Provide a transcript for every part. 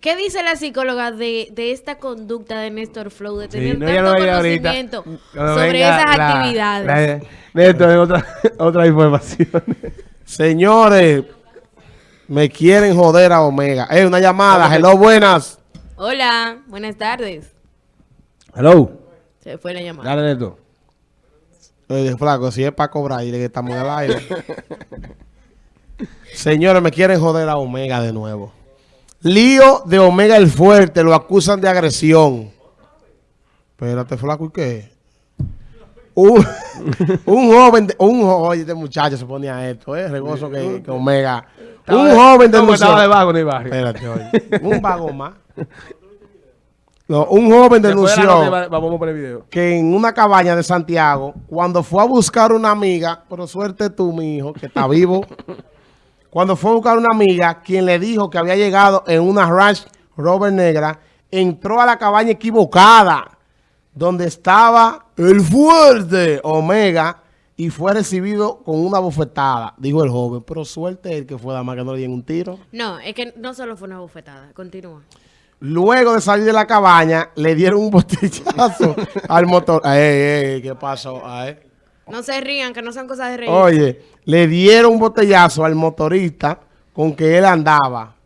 ¿Qué dice la psicóloga de, de esta conducta de Néstor Flow de Sí, tener no, ya tanto conocimiento Cuando sobre esas la- actividades? la- es otra, otra información. Señores, me quieren joder a Omega. Eh, una llamada. Hello, buenas. Hola, buenas tardes. Hello. Se fue la llamada. Dale, Neto. Oye, flaco, si es para cobrar, dile que estamos en el aire. Señores, me quieren joder a Omega de nuevo. Lío de Omega el Fuerte, lo acusan de agresión. Espérate, flaco, ¿y qué? Un, un joven, de- un jo- oye, este muchacho se ponía esto, eh, regozo que, que Omega. Un joven denunció. estaba de vago en el barrio. Espérate, oye. Un vago más. No, un joven de denunció Vamos por video. que en una cabaña de Santiago, cuando fue a buscar una amiga, pero suerte tú, mi hijo, que está vivo, cuando fue a buscar una amiga, quien le dijo que había llegado en una Ranch Rover negra, entró a la cabaña equivocada, donde estaba el fuerte Omega, y fue recibido con una bofetada, dijo el joven, pero suerte el que fue dama que no le dieron un tiro. No, es que no solo fue una bofetada. Continúa. Luego de salir de la cabaña, le dieron un botellazo al motor. Ey, ey, ¿qué pasó? Ay. No se rían, que no son cosas de reír. Oye, le dieron un botellazo al motorista con que él andaba.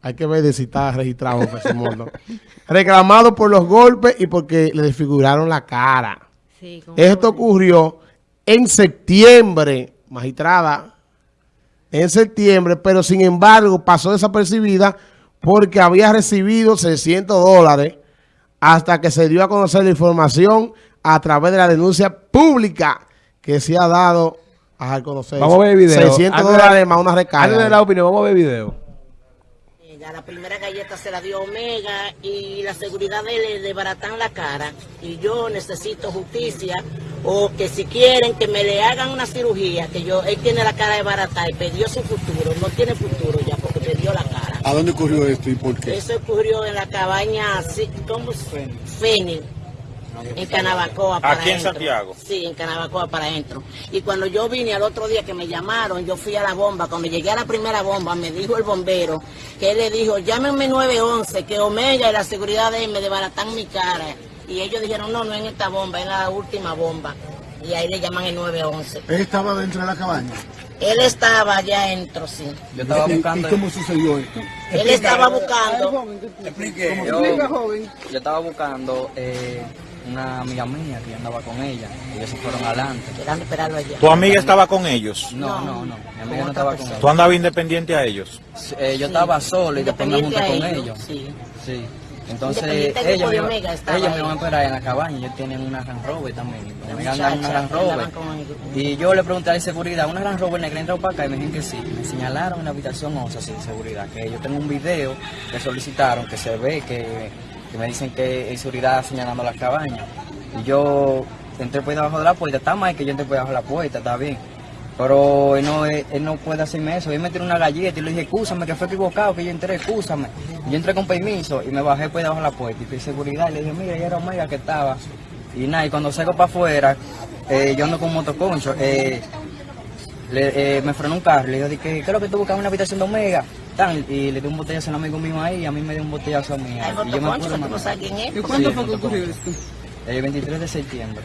Hay que ver de si está registrado. Reclamado por los golpes y porque le desfiguraron la cara. Sí, Esto ocurrió en septiembre, magistrada, en septiembre, pero sin embargo pasó desapercibida porque había recibido 600 dólares hasta que se dio a conocer la información a través de la denuncia pública que se ha dado a conocer. Vamos a ver el video. 600 Antes de- dólares más una recarga. La opinión, vamos a ver el video. La primera galleta se la dio Omega y la seguridad de él le desbaratan la cara. Y yo necesito justicia o que si quieren que me le hagan una cirugía, que yo, él tiene la cara de barata y perdió su futuro. No tiene futuro ya porque perdió la cara. ¿A dónde ocurrió esto y por qué? Eso ocurrió en la cabaña, ¿cómo? Fénix. En Canabacoa para Aquí en adentro. Santiago. Sí, en Canabacoa para adentro. Y cuando yo vine al otro día que me llamaron, yo fui a la bomba. Cuando llegué a la primera bomba, me dijo el bombero que él le dijo, llámenme 911, que Omega y la seguridad de él me desbaratan mi cara. Y ellos dijeron, no, no en esta bomba, en la última bomba. Y ahí le llaman el 911. Él estaba dentro de la cabaña. Él estaba allá adentro, sí. Yo estaba ¿Y- buscando. ¿Y cómo sucedió esto? Él estaba buscando. Explique. Yo, yo estaba buscando eh, una amiga mía que andaba con ella. Ellos se fueron adelante. Esperando esperarlo allá. ¿Tu amiga estaba con ellos? No, no, no. Mi amiga no estaba con persona. ¿Tú andabas independiente a ellos? Eh, yo estaba solo y después me junté con a ellos. Sí. Sí. Entonces, ellos, me, Omega ellos me van a esperar en la cabaña. Ellos tienen una Land Rover también. En una Rover. Y yo le pregunté a la seguridad, ¿una Land Rover negra entró para acá? Y me dijeron que sí. Me señalaron en la habitación 11 sin seguridad. Que yo tengo un video que solicitaron, que se ve, que, que me dicen que hay seguridad señalando la cabaña. Y yo entré por debajo de la puerta. Está mal que yo entré por debajo de la puerta, está bien. Pero él no, él, él no puede hacerme eso. Él me tiró una galleta y le dije, excúsame, que fue equivocado, que yo entré, excúsame. Yo entré con permiso y me bajé por debajo de la puerta y fui seguridad y le dije, mira, ya era Omega que estaba. Y nada, y cuando salgo para afuera, eh, yo ando con un motoconcho, eh, le- eh, me frenó un carro, le digo, ¿qué, lo que tú buscas en una habitación de Omega? Tan, y le di un botellazo a un amigo mío ahí y a mí me dio un botellazo a mí. Y yo me tú no sabes quién es. ¿Y cuándo fue que ocurrió esto? El 23 de septiembre.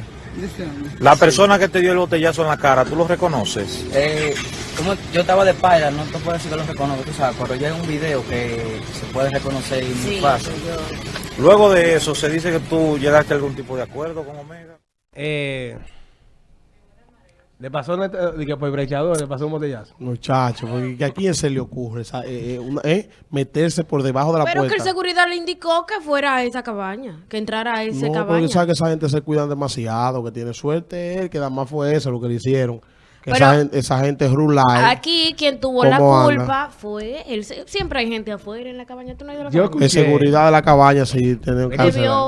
La persona que te dio el botellazo en la cara, ¿tú lo reconoces? Eh, como yo estaba de espalda, no te puedo decir que lo reconozco, tú sabes, pero ya hay un video que se puede reconocer y muy Sí, fácil. yo- Luego de eso, se dice que tú llegaste a algún tipo de acuerdo con Omega. Eh, le pasó de que por el brechador, le pasó un botellazo. Muchacho, porque ¿a quién se le ocurre esa- eh, eh, una- eh, meterse por debajo de la Pero que puerta? el seguridad le indicó que fuera a esa cabaña, que entrara a esa No, cabaña. porque sabe que esa gente se cuidan demasiado, que tiene suerte él, que nada más fue eso lo que le hicieron. Que Pero- esa, gente, esa gente rural. Aquí quien tuvo la culpa fue él. Siempre hay gente afuera en la cabaña. ¿Tú no has ido a la Yo cabaña? De escuché- seguridad de la cabaña, sí,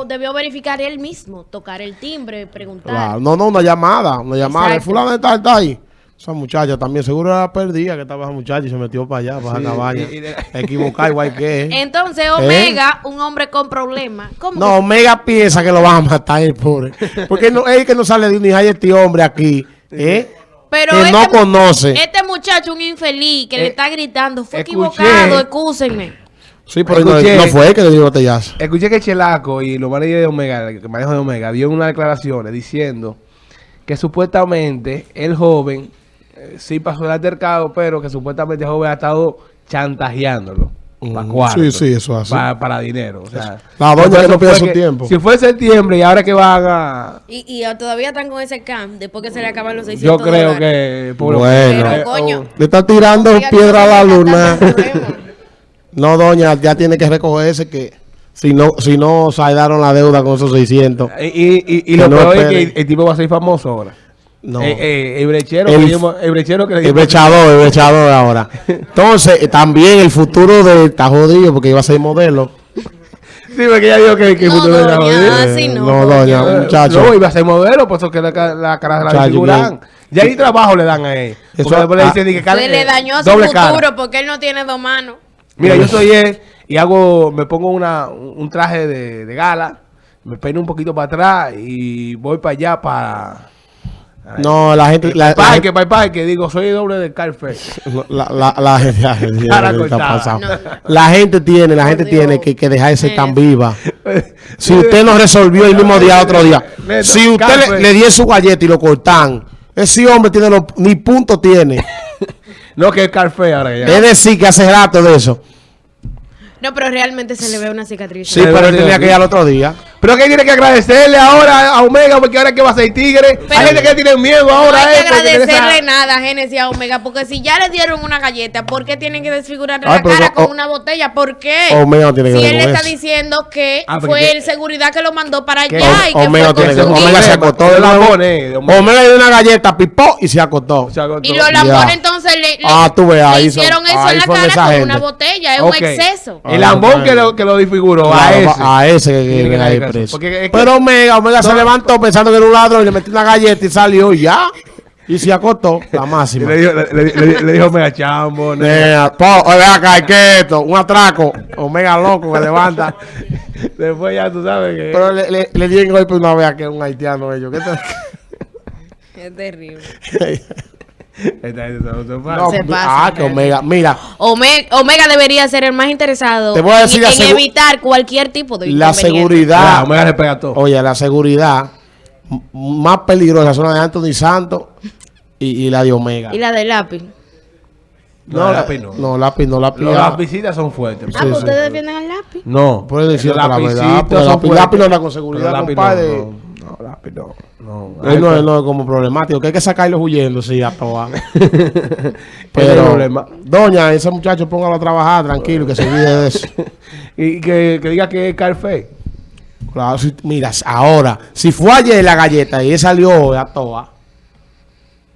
Debió, verificar él mismo, tocar el timbre, preguntar. Claro. No, no, una llamada, una llamada. El fulano está, está ahí. Esa muchacha también, seguro era perdida que estaba esa muchacha y se metió para allá, para Sí, la cabaña. y- y- Equivocada igual que él. Entonces, Omega, un hombre con problemas. ¿Cómo No, Omega piensa que lo van a matar el pobre. Porque no, es que no sale de un hija este hombre aquí. ¿eh? Pero que este no conoce. Este muchacho, un infeliz, que le Eh, está gritando, fue escuché. equivocado, excúsenme. Sí, pero no, Escuché. no fue él que le dio botellazo. Escuché que Chelaco y los managers de Omega, el manejo de Omega, dio unas declaraciones diciendo que supuestamente el joven eh, sí pasó el altercado, pero que supuestamente el joven ha estado chantajeándolo. Para Mm, cuarto, sí, sí, eso es así. Para, para dinero. O sea, La doña que no pierde su tiempo. Si fue septiembre y ahora que van a. Y, y todavía están con ese camp, después que se le acaban los Yo 600 creo dólares. que. pobre- Bueno. Pero, coño. Le está tirando piedra a la luna. No, doña, ya tiene que recogerse que si no, si no saldaron la deuda con esos 600. Y, y, y, lo no peor es que el, el tipo va a ser famoso ahora. No. Eh, eh, el brechero, El- que dimos- el brechero que le El brechador, el brechador ahora. Entonces, eh, también el futuro de está jodido porque iba a ser modelo. Sí, porque ella dijo que, que el No, futuro era doña, jodido. así Eh, no, no, doña, doña. muchacho. No, iba a ser modelo, por eso que la, la cara de la figuran. Ya ni trabajo le dan a él. Eso- le ah, dicen que cara- Se le eh, dañó su doble futuro cara. porque él no tiene dos manos. Mira, yo soy él y hago, me pongo una, un traje de, de gala, me peino un poquito para atrás y voy para allá para... No, la gente. La, la, parque, para el parque, digo, soy el doble de Carfe. la, la, la, gente- la. La tiene, la gente tiene que, que dejar de ser tan Eh. viva. Si usted no resolvió el mismo día, otro día. Si usted le, le dio su galleta y lo cortan, ese hombre tiene los, ni punto tiene. No, que es Carfe ahora que ya. Es decir, que hace rato de eso. No, pero realmente se le ve una cicatriz. Sí, pero él tenía que ir al otro día. Pero que tiene que agradecerle ahora a Omega porque ahora que va a ser tigre. Pero- Hay gente que tiene miedo No ahora. hay que eh, agradecerle esa- nada a Genesis a Omega, porque si ya le dieron una galleta, ¿por qué tienen que desfigurarle Ay, la cara no, con o- una botella? ¿Por qué? Omega no tiene que si él con está eso. diciendo que Ah, fue que- el seguridad que lo mandó para que- allá y que Omega fue tiene Omega se acostó de de la nuevo. pone, de Omega. Omega le dio una galleta, pipó y se acostó. O sea, con Y los lambones entonces le, le- Ah, tú ves, le ahí son- hicieron eso ahí en la cara con gente. una botella, es un exceso. El lambón que lo, que lo disfiguró a ese. a ese que Que que preso. Porque es que- Pero Omega, Omega se levantó pensando que era un ladrón y le metió una galleta y salió y ya. Y se acostó, la Y máxima. le dijo, le, le- le- le dijo Omega Chambo. Nea, acá, ¿qué es esto? Un atraco. Omega loco que levanta. Después ya tú sabes que. Pero le, le, le di en golpe una vez a que es un haitiano ellos. ¿Qué Es terrible. No, Se mi- pasa, ah, que Omega. Mira, Omega, Omega debería ser el más interesado Te voy a decir en, evitar cualquier tipo de la. Ah, seguridad. Omega le pega todo. Oye, la seguridad más peligrosa son la de Anthony Santos y, y la de Omega. Y la del lápiz. No, lápiz no. No, lápiz no, lápiz. Los- las visitas son fuertes. Ah, Sí, pues sí. ustedes defienden al lápiz. No. Puedes decir Los la verdad, lápiz- no con seguridad, compadre. No, no, no, lápiz no. no. Él no, él no es como problemático, que hay que sacarlo huyendo, sí, a todas. Pero. Problema. doña, ese muchacho póngalo a trabajar tranquilo, que se olvide de eso. Y que, que diga que es Carfe. Claro, si- mira, ahora, si fue ayer la galleta y él salió a toa,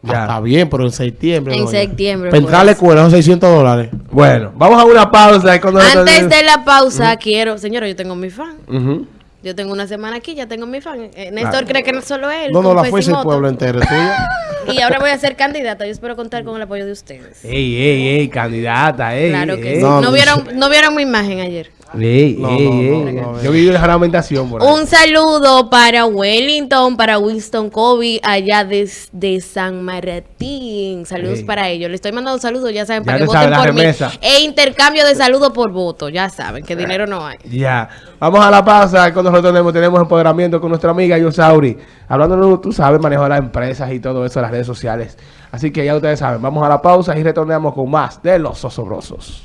Ya. está bien, pero en septiembre. En doña. septiembre, Para entrar a la pues. escuela son 600 dólares. Bueno, vamos a una pausa. Antes de la pausa, quiero, señora, yo tengo mi fan. Ujú. Yo tengo una semana aquí, ya tengo mi fan. Eh, Néstor cree que no solo él. No, no, la fuerza del pueblo entero tuya. Y ahora voy a ser candidata. Yo espero contar con el apoyo de ustedes. Ey, ey, ey, candidata, ey. Claro que ey. sí. No, No, no, vieron, no vieron mi imagen ayer. Ey, No, ey, no, ey. no, no, Yo vi una lamentación por ahí. Un saludo para Wellington, para Winston Kobe, allá desde San Martín. Saludos Ey. para ellos. Les estoy mandando saludos, ya saben, Ya para que voten la por mí. remesa. E intercambio de saludos por voto. Ya saben que dinero no hay. Ya. Vamos a la pausa. Cuando nosotros tenemos, tenemos empoderamiento con nuestra amiga Yosauri. Hablando, tú sabes, manejo de las empresas y todo eso, las redes sociales. Así que ya ustedes saben. Vamos a la pausa y retornamos con más de los osobrosos.